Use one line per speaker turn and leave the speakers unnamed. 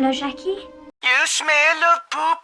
Le Jackie?
Yes, mais le poop.